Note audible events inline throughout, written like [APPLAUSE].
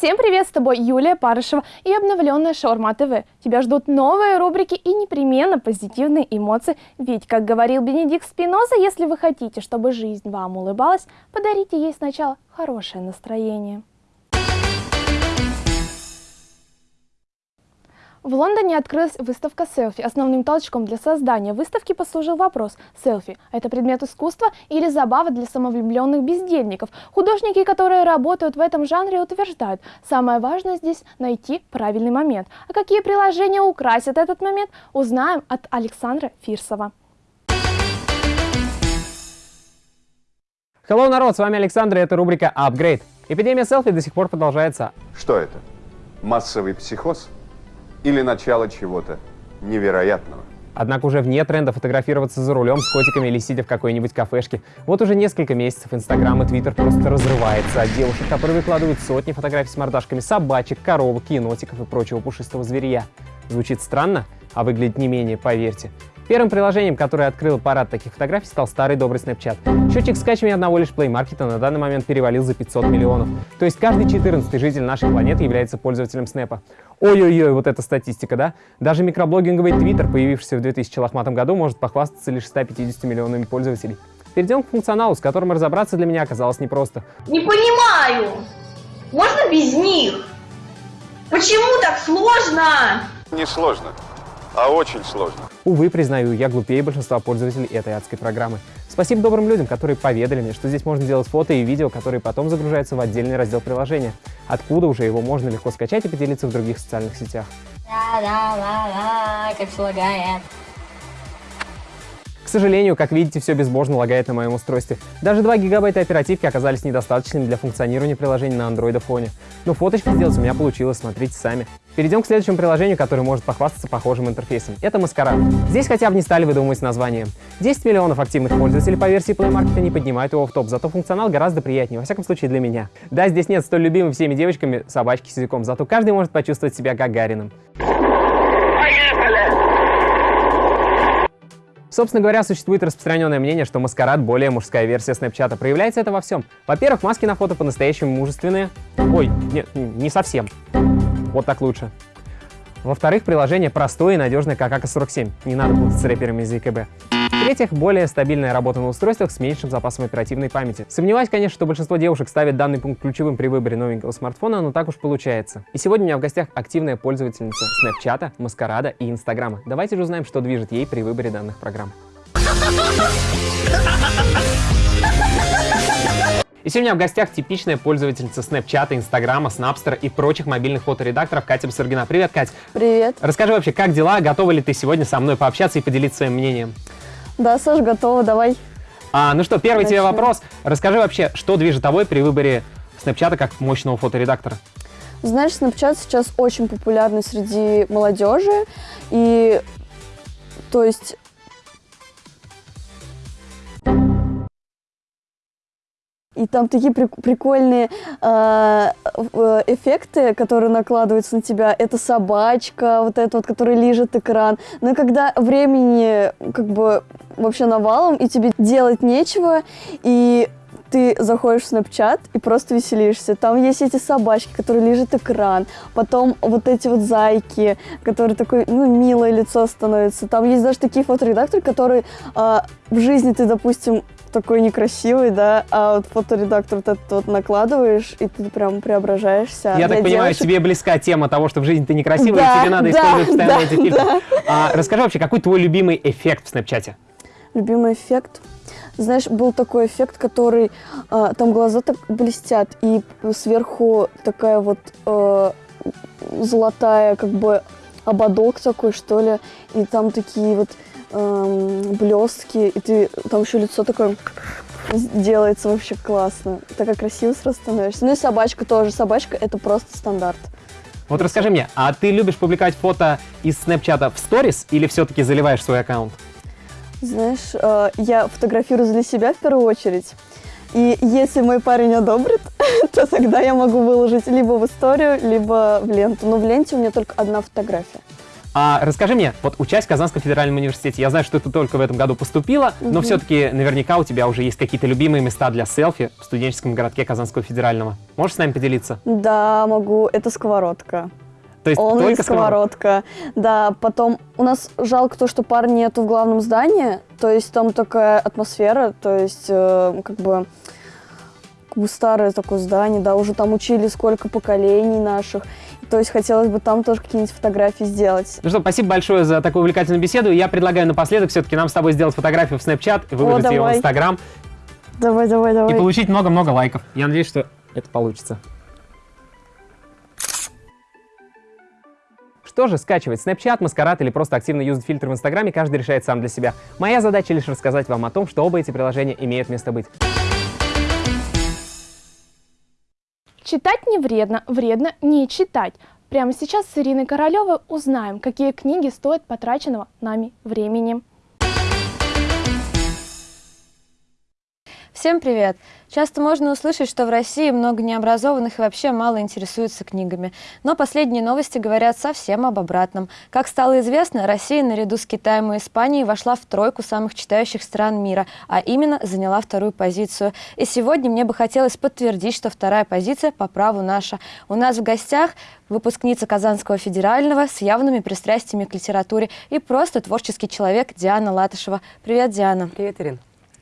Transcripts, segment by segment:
Всем привет, с тобой Юлия Парышева и обновленная Шаурма ТВ. Тебя ждут новые рубрики и непременно позитивные эмоции, ведь, как говорил Бенедикт Спиноза, если вы хотите, чтобы жизнь вам улыбалась, подарите ей сначала хорошее настроение. В Лондоне открылась выставка селфи. Основным толчком для создания выставки послужил вопрос «Селфи – это предмет искусства или забава для самовлюбленных бездельников?» Художники, которые работают в этом жанре, утверждают, самое важное здесь – найти правильный момент. А какие приложения украсят этот момент, узнаем от Александра Фирсова. Hello, народ, с вами Александр, и это рубрика Upgrade. Эпидемия селфи до сих пор продолжается. Что это? Массовый психоз? Или начало чего-то невероятного. Однако уже вне тренда фотографироваться за рулем с котиками или сидя в какой-нибудь кафешке. Вот уже несколько месяцев Инстаграм и Твиттер просто разрывается от девушек, которые выкладывают сотни фотографий с мордашками собачек, коровок, енотиков и прочего пушистого зверя. Звучит странно, а выглядит не менее, поверьте. Первым приложением, которое открыл парад таких фотографий, стал старый добрый Snapchat. Счетчик скачивания одного лишь Play Market на данный момент перевалил за 500 миллионов. То есть каждый 14 житель нашей планеты является пользователем Снэпа. Ой-ой-ой, вот эта статистика, да? Даже микроблогинговый Twitter, появившийся в 2000 году, может похвастаться лишь 150 миллионами пользователей. Перейдем к функционалу, с которым разобраться для меня оказалось непросто. Не понимаю! Можно без них? Почему так сложно? Не сложно а очень сложно. Увы, признаю, я глупее большинства пользователей этой адской программы. Спасибо добрым людям, которые поведали мне, что здесь можно делать фото и видео, которые потом загружаются в отдельный раздел приложения, откуда уже его можно легко скачать и поделиться в других социальных сетях. Да-да-да-да, как все лагает. К сожалению, как видите, все безбожно лагает на моем устройстве. Даже 2 гигабайта оперативки оказались недостаточными для функционирования приложения на андроида фоне. Но фоточки сделать у меня получилось, смотрите сами. Перейдем к следующему приложению, которое может похвастаться похожим интерфейсом. Это Маскарад. Здесь хотя бы не стали выдумывать название. 10 миллионов активных пользователей по версии Play Market не поднимают его в топ, зато функционал гораздо приятнее, во всяком случае для меня. Да, здесь нет столь любимой всеми девочками собачки с языком, зато каждый может почувствовать себя Гагарином. Собственно говоря, существует распространенное мнение, что маскарад более мужская версия снэпчата. Проявляется это во всем. Во-первых, маски на фото по-настоящему мужественные. Ой, нет, не совсем. Вот так лучше. Во-вторых, приложение простое и надежное, как АК-47. Не надо путать с рэперами из ЕКБ. В-третьих, более стабильная работа на устройствах с меньшим запасом оперативной памяти. Сомневаюсь, конечно, что большинство девушек ставит данный пункт ключевым при выборе новенького смартфона, но так уж получается. И сегодня у меня в гостях активная пользовательница Снэпчата, Маскарада и Инстаграма. Давайте же узнаем, что движет ей при выборе данных программ. И сегодня в гостях типичная пользовательница Снэпчата, Инстаграма, Снапстера и прочих мобильных фоторедакторов Катя Басаргина. Привет, Катя. Привет. Расскажи вообще, как дела? Готова ли ты сегодня со мной пообщаться и поделиться своим мнением? Да, Саш, готова, давай. А, ну что, первый Начнем. тебе вопрос. Расскажи вообще, что движет тобой при выборе Снэпчата как мощного фоторедактора? Знаешь, Snapchat сейчас очень популярный среди молодежи, и то есть И там такие прикольные э, эффекты, которые накладываются на тебя. Это собачка, вот эта вот, которая лежит экран. Но когда времени как бы вообще навалом, и тебе делать нечего, и ты заходишь в Snapchat и просто веселишься. Там есть эти собачки, которые лежат экран. Потом вот эти вот зайки, которые такое, ну, милое лицо становится. Там есть даже такие фоторедакторы, которые э, в жизни ты, допустим, такой некрасивый, да, а вот фоторедактор вот этот вот накладываешь, и ты прям преображаешься. Я так понимаю, девушек... тебе близка тема того, что в жизни ты некрасивый, да, и тебе надо да, использовать постоянно да, эти фильтры. Да. А, расскажи вообще, какой твой любимый эффект в Снэпчате? Любимый эффект? Знаешь, был такой эффект, который... А, там глаза так блестят, и сверху такая вот а, золотая, как бы, ободок такой, что ли, и там такие вот эм, блестки, и ты там еще лицо такое делается вообще классно. Такая красиво сразу становишься. Ну и собачка тоже. Собачка — это просто стандарт. Вот расскажи мне, а ты любишь публиковать фото из снэпчата в сторис или все-таки заливаешь свой аккаунт? Знаешь, э, я фотографирую для себя в первую очередь. И если мой парень одобрит, [LAUGHS] то тогда я могу выложить либо в историю, либо в ленту. Но в ленте у меня только одна фотография. А расскажи мне, вот учась в Казанском федеральном университете, я знаю, что ты только в этом году поступила, но все-таки наверняка у тебя уже есть какие-то любимые места для селфи в студенческом городке Казанского федерального. Можешь с нами поделиться? Да, могу. Это сковородка. То есть Only только сковородка. сковородка. Да, потом у нас жалко то, что пар нету в главном здании, то есть там такая атмосфера, то есть э, как бы как бы старое такое здание, да, уже там учили сколько поколений наших. То есть хотелось бы там тоже какие-нибудь фотографии сделать. Ну что, спасибо большое за такую увлекательную беседу. Я предлагаю напоследок все-таки нам с тобой сделать фотографию в Snapchat, выложить ее в давай. Instagram Давай, давай, и давай. получить много-много лайков. Я надеюсь, что это получится. Что же, скачивать Snapchat, Маскарад или просто активно юзать фильтр в Инстаграме, каждый решает сам для себя. Моя задача лишь рассказать вам о том, что оба эти приложения имеют место быть. Читать не вредно, вредно не читать. Прямо сейчас с Ириной Королевой узнаем, какие книги стоят потраченного нами времени. Всем привет! Часто можно услышать, что в России много необразованных и вообще мало интересуются книгами. Но последние новости говорят совсем об обратном. Как стало известно, Россия наряду с Китаем и Испанией вошла в тройку самых читающих стран мира, а именно заняла вторую позицию. И сегодня мне бы хотелось подтвердить, что вторая позиция по праву наша. У нас в гостях выпускница Казанского федерального с явными пристрастиями к литературе и просто творческий человек Диана Латышева. Привет, Диана. Привет, Ирин.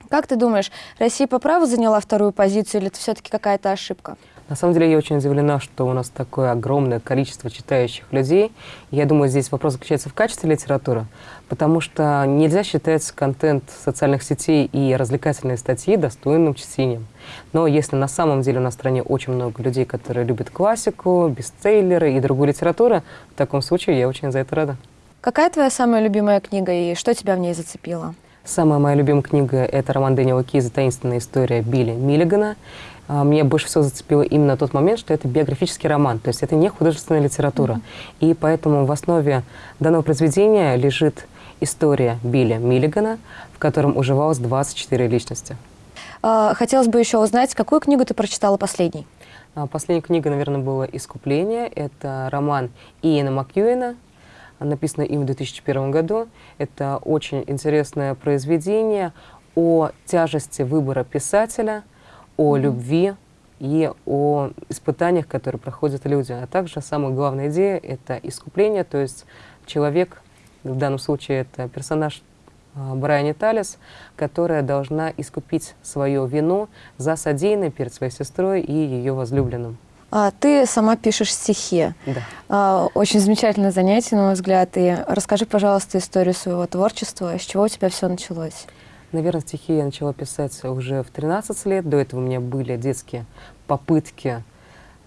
Как ты думаешь, Россия по праву заняла вторую позицию или это все-таки какая-то ошибка? На самом деле я очень удивлена, что у нас такое огромное количество читающих людей. Я думаю, здесь вопрос заключается в качестве литературы, потому что нельзя считать контент социальных сетей и развлекательные статьи достойным чтением. Но если на самом деле у нас в стране очень много людей, которые любят классику, бестселлеры и другую литературу, в таком случае я очень за это рада. Какая твоя самая любимая книга и что тебя в ней зацепило? Самая моя любимая книга – это роман Дэниела Киза «Таинственная история Билли Миллигана». А, Меня больше всего зацепило именно тот момент, что это биографический роман, то есть это не художественная литература. И поэтому в основе данного произведения лежит история Билли Миллигана, в котором уживалось 24 личности. А, Хотелось бы еще узнать, какую книгу ты прочитала последней? А, Последняя книга, наверное, была «Искупление». Это роман Иена Макьюэна, написано им в 2001 году. Это очень интересное произведение о тяжести выбора писателя, о любви и о испытаниях, которые проходят люди. А также самая главная идея — это искупление, то есть человек, в данном случае это персонаж а, Брайани Талис, которая должна искупить свою вину за содеянное перед своей сестрой и ее возлюбленным. А, Ты сама пишешь стихи. Да. А, Очень замечательное занятие, на мой взгляд. И расскажи, пожалуйста, историю своего творчества, с чего у тебя все началось. Наверное, стихи я начала писать уже в 13 лет. До этого у меня были детские попытки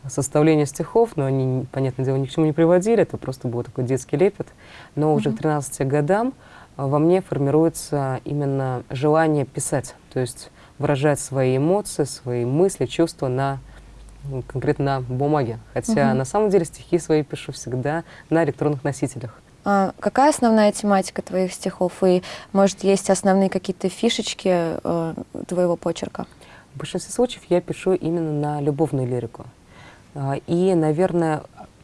составления стихов, но они, понятное дело, ни к чему не приводили. Это просто был такой детский лепет. Но уже к 13 годам а, во мне формируется именно желание писать, то есть выражать свои эмоции, свои мысли, чувства на конкретно на бумаге. Хотя на самом деле стихи свои пишу всегда на электронных носителях. А Какая основная тематика твоих стихов? И, может, есть основные какие-то фишечки э, твоего почерка? В большинстве случаев я пишу именно на любовную лирику. А, И, наверное,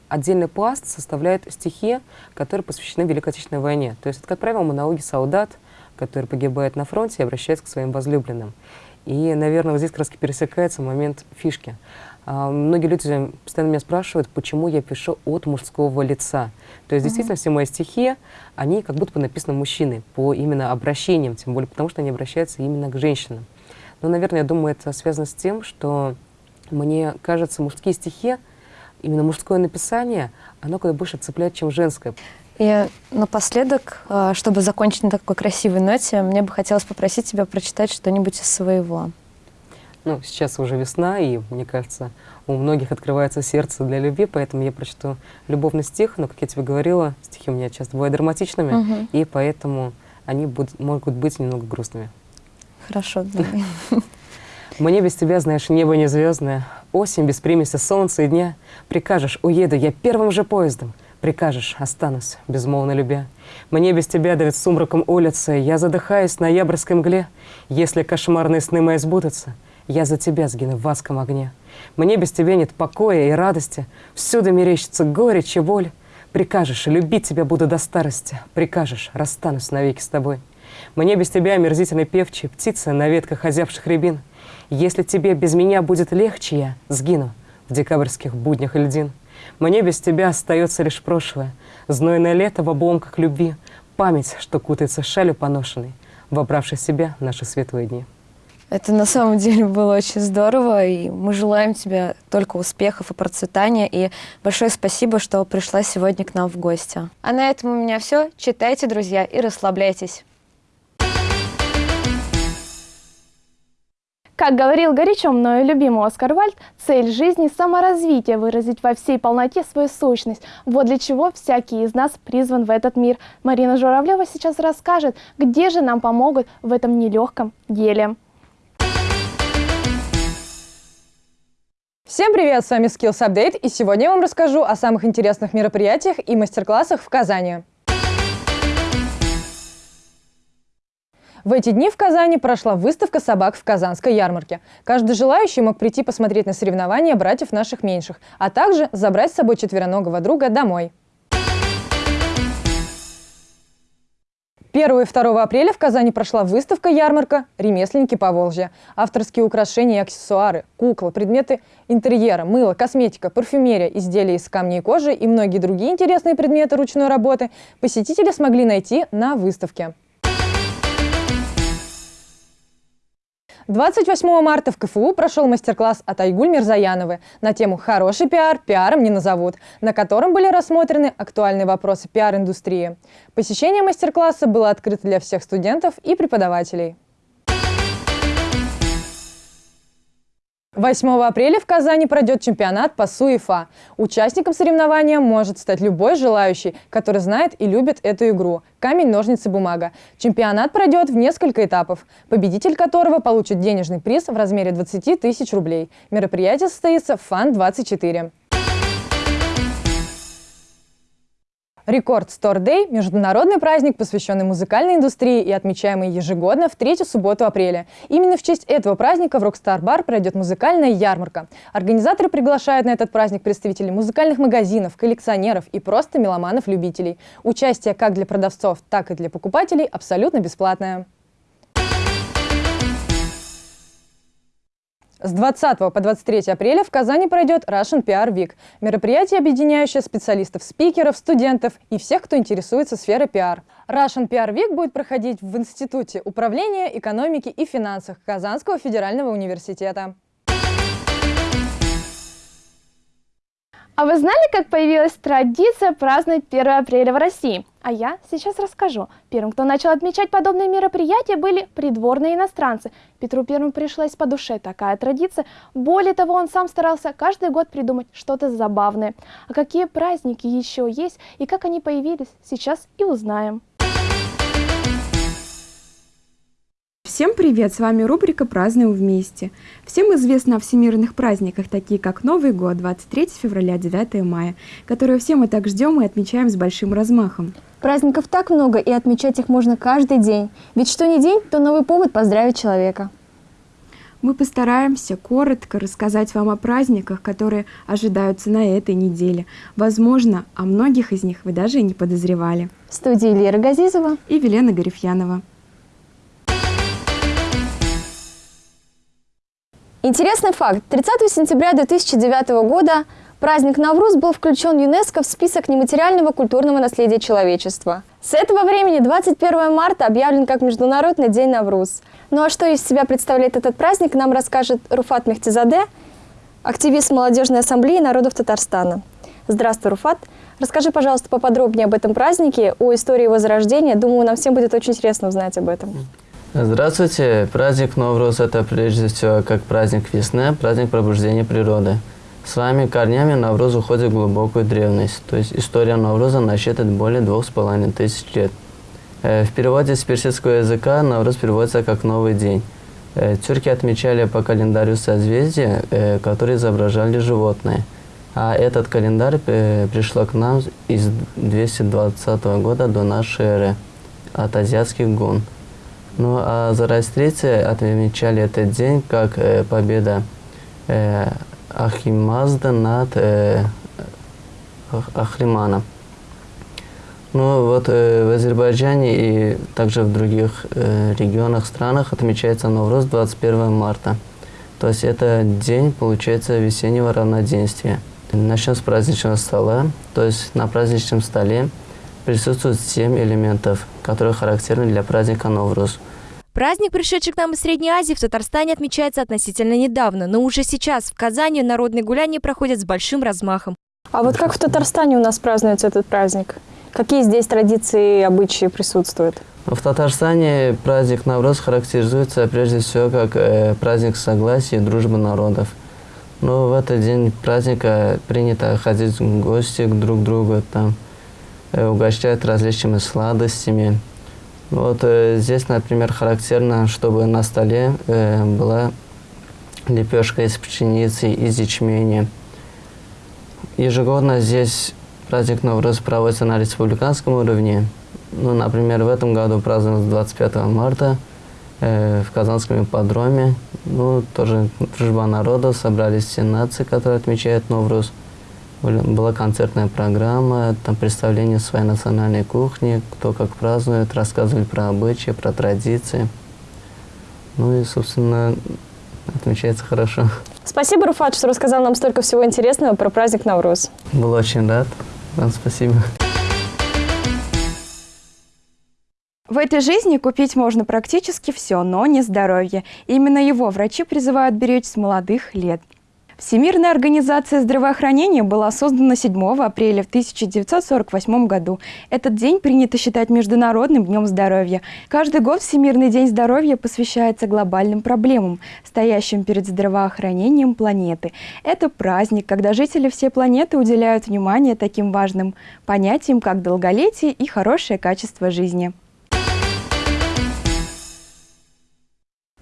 отдельный пласт составляет стихи, которые посвящены Великой Отечественной войне. То есть это, как правило, монологи солдат, которые погибают на фронте и обращаются к своим возлюбленным. И, наверное, вот здесь как раз пересекается момент фишки. А, Многие люди постоянно меня спрашивают, почему я пишу от мужского лица. То есть, действительно, все мои стихи, они как будто бы написаны мужчиной, по именно обращениям, тем более потому, что они обращаются именно к женщинам. Но, наверное, я думаю, это связано с тем, что мне кажется, мужские стихи, именно мужское написание, оно куда больше цепляет, чем женское. И напоследок, э, чтобы закончить на такой красивой ноте, мне бы хотелось попросить тебя прочитать что-нибудь из своего. Ну, сейчас уже весна, и, мне кажется, у многих открывается сердце для любви, поэтому я прочту любовный стих, но, как я тебе говорила, стихи у меня часто бывают драматичными, Мгм. и поэтому они будут, могут быть немного грустными. Хорошо. [LAUGHS] Мне без тебя, знаешь, небо не звездное, осень без примеси солнца и дня. Прикажешь, уеду я первым же поездом, прикажешь, останусь, безмолвно любя. Мне без тебя давит сумраком улицы, я задыхаюсь в ноябрьской мгле. Если кошмарные сны мои сбудутся, я за тебя сгину в адском огне. Мне без тебя нет покоя и радости, всюду мерещится горечь и боль. Прикажешь, любить тебя буду до старости. Прикажешь, расстанусь навеки с тобой. Мне без тебя, омерзительной певчей, птица на ветках озябших рябин. Если тебе без меня будет легче, я сгину в декабрьских буднях льдин. Мне без тебя остается лишь прошлое, знойное лето в обломках любви, память, что кутается шалью поношенной, вобравшей себя наши светлые дни. Это на самом деле было очень здорово, и мы желаем тебе только успехов и процветания, и большое спасибо, что пришла сегодня к нам в гости. А на этом у меня все. Читайте, друзья, и расслабляйтесь. Как говорил горячо мною любимый Оскар Вальд, цель жизни – саморазвитие, выразить во всей полноте свою сущность. Вот для чего всякий из нас призван в этот мир. Марина Журавлева сейчас расскажет, где же нам помогут в этом нелегком деле. Всем привет, с вами Skills Update, и сегодня я вам расскажу о самых интересных мероприятиях и мастер-классах в Казани. В эти дни в Казани прошла выставка собак в Казанской ярмарке. Каждый желающий мог прийти посмотреть на соревнования братьев наших меньших, а также забрать с собой четвероногого друга домой. 1 и 2 апреля в Казани прошла выставка-ярмарка «Ремесленники Поволжья». Авторские украшения и аксессуары, куклы, предметы интерьера, мыло, косметика, парфюмерия, изделия из камня и кожи и многие другие интересные предметы ручной работы посетители смогли найти на выставке. 28 марта в КФУ прошел мастер-класс от Айгуль Мирзаяновой на тему «Хороший пиар пиаром не назовут», на котором были рассмотрены актуальные вопросы пиар-индустрии. Посещение мастер-класса было открыто для всех студентов и преподавателей. 8 апреля в Казани пройдет чемпионат по СУЕФА. Участником соревнования может стать любой желающий, который знает и любит эту игру. Камень, ножницы, бумага. Чемпионат пройдет в несколько этапов, победитель которого получит денежный приз в размере 20 тысяч рублей. Мероприятие состоится в ФАН-24. Рекорд Store Day – международный праздник, посвященный музыкальной индустрии и отмечаемый ежегодно в третью субботу апреля. Именно в честь этого праздника в Rockstar Bar пройдет музыкальная ярмарка. Организаторы приглашают на этот праздник представителей музыкальных магазинов, коллекционеров и просто меломанов-любителей. Участие как для продавцов, так и для покупателей абсолютно бесплатное. С 20 по 23 апреля в Казани пройдет Russian PR Week – мероприятие, объединяющее специалистов, спикеров, студентов и всех, кто интересуется сферой пиар. Russian PR Week будет проходить в Институте управления, экономики и финансах Казанского федерального университета. А вы знали, как появилась традиция праздновать 1 апреля в России? А я сейчас расскажу. Первым, кто начал отмечать подобные мероприятия, были придворные иностранцы. Петру Первому пришлась по душе такая традиция. Более того, он сам старался каждый год придумать что-то забавное. А какие праздники еще есть и как они появились, сейчас и узнаем. Всем привет! С вами рубрика «Празднуем вместе». Всем известно о всемирных праздниках, такие как Новый год, 23 февраля, 9 мая, которые все мы так ждем и отмечаем с большим размахом. Праздников так много, и отмечать их можно каждый день. Ведь что ни день, то новый повод поздравить человека. Мы постараемся коротко рассказать вам о праздниках, которые ожидаются на этой неделе. Возможно, о многих из них вы даже и не подозревали. В студии Лера Газизова и Велена Горефьянова. Интересный факт. 30 сентября 2009 года праздник Навруз был включен ЮНЕСКО в список нематериального культурного наследия человечества. С этого времени 21 марта объявлен как Международный день Навруз. Ну а что из себя представляет этот праздник, нам расскажет Руфат Мехтизаде, активист Молодежной ассамблеи народов Татарстана. Здравствуй, Руфат. Расскажи, пожалуйста, поподробнее об этом празднике, о истории его зарождения. Думаю, нам всем будет очень интересно узнать об этом. Здравствуйте! Праздник Новрус – это прежде всего как праздник весны, праздник пробуждения природы. Своими корнями Навруз уходит в глубокую древность, то есть история Навруза насчитывает более двух с половиной тысяч лет. Э, в переводе с персидского языка Навруз переводится как «новый день». Э, тюрки отмечали по календарю созвездия, э, которые изображали животные. А этот календарь пришел к нам из 220 года до нашей эры от азиатских гун. Ну а зарастрийцы отмечали этот день как э, победа э, Ахимазда над э, Ахриманом. Ну вот э, в Азербайджане и также в других э, регионах, странах отмечается Новроз 21 марта. То есть это день, получается, весеннего равноденствия. Начнем с праздничного стола. То есть на праздничном столе присутствует семь элементов, которые характерны для праздника Новруз. Праздник, пришедший к нам из Средней Азии, в Татарстане отмечается относительно недавно, но уже сейчас в Казани народные гуляния проходят с большим размахом. А вот как в Татарстане у нас празднуется этот праздник? Какие здесь традиции и обычаи присутствуют? В Татарстане праздник Навроз характеризуется прежде всего как э, праздник согласия и дружбы народов. Но в этот день праздника принято ходить в гости друг к другу, там, э, угощать различными сладостями. Вот э, здесь, например, характерно, чтобы на столе э, была лепешка из пшеницы, из ячменя. Ежегодно здесь праздник Новрuz проводится на республиканском уровне. Ну, например, в этом году празднуется 25 марта э, в Казанском ипподроме. Ну, тоже дружба народов, собрались все нации, которые отмечают Новруз. Была концертная программа, там представление своей национальной кухни, кто как празднует, рассказывали про обычаи, про традиции. Ну и, собственно, отмечается хорошо. Спасибо, Руфат, что рассказал нам столько всего интересного про праздник Навруз. Был очень рад. Вам спасибо. В этой жизни купить можно практически все, но не здоровье. Именно его врачи призывают беречь с молодых лет. Всемирная организация здравоохранения была создана 7 апреля в 1948 году. Этот день принято считать Международным днем здоровья. Каждый год Всемирный день здоровья посвящается глобальным проблемам, стоящим перед здравоохранением планеты. Это праздник, когда жители всей планеты уделяют внимание таким важным понятиям, как долголетие и хорошее качество жизни.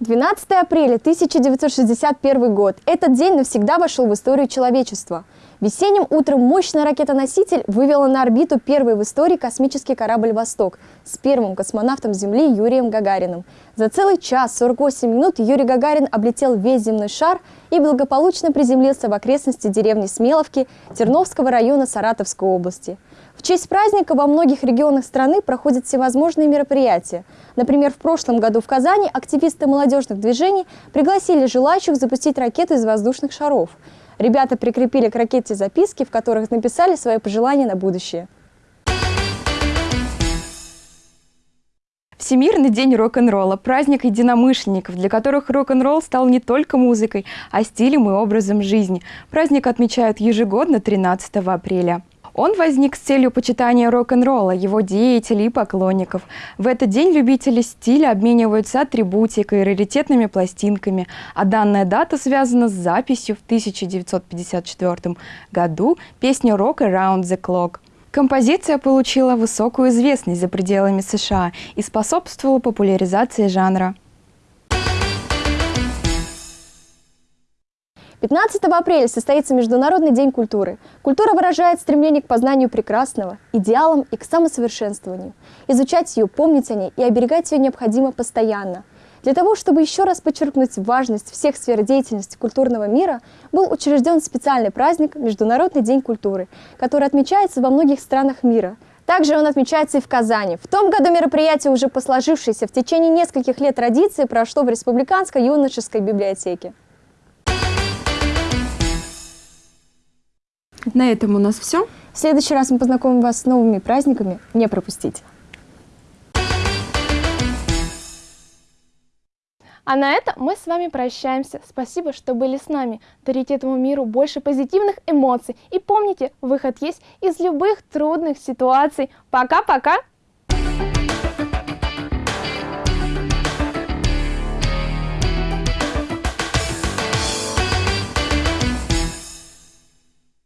12 апреля 1961 год. Этот день навсегда вошел в историю человечества. Весенним утром мощный ракетоноситель вывела на орбиту первый в истории космический корабль «Восток» с первым космонавтом Земли Юрием Гагариным. За целый час 48 минут Юрий Гагарин облетел весь земной шар и благополучно приземлился в окрестности деревни Смеловки Терновского района Саратовской области. В честь праздника во многих регионах страны проходят всевозможные мероприятия. Например, в прошлом году в Казани активисты молодежных движений пригласили желающих запустить ракеты из воздушных шаров. Ребята прикрепили к ракете записки, в которых написали свои пожелания на будущее. Всемирный день рок-н-ролла – праздник единомышленников, для которых рок-н-ролл стал не только музыкой, а стилем и образом жизни. Праздник отмечают ежегодно 13 апреля. Он возник с целью почитания рок-н-ролла, его деятелей и поклонников. В этот день любители стиля обмениваются атрибутикой, раритетными пластинками, а данная дата связана с записью в 1954 году песни «Rock Around the Clock». Композиция получила высокую известность за пределами США и способствовала популяризации жанра. 15 апреля состоится Международный день культуры. Культура выражает стремление к познанию прекрасного, идеалам и к самосовершенствованию. Изучать ее, помнить о ней и оберегать ее необходимо постоянно. Для того, чтобы еще раз подчеркнуть важность всех сфер деятельности культурного мира, был учрежден специальный праздник Международный день культуры, который отмечается во многих странах мира. Также он отмечается и в Казани. В том году мероприятие, уже по сложившейся в течение нескольких лет традиции, прошло в Республиканской юношеской библиотеке. На этом у нас все. В следующий раз мы познакомим вас с новыми праздниками. Не пропустите. А на этом мы с вами прощаемся. Спасибо, что были с нами. Дарите этому миру больше позитивных эмоций. И помните, выход есть из любых трудных ситуаций. Пока-пока!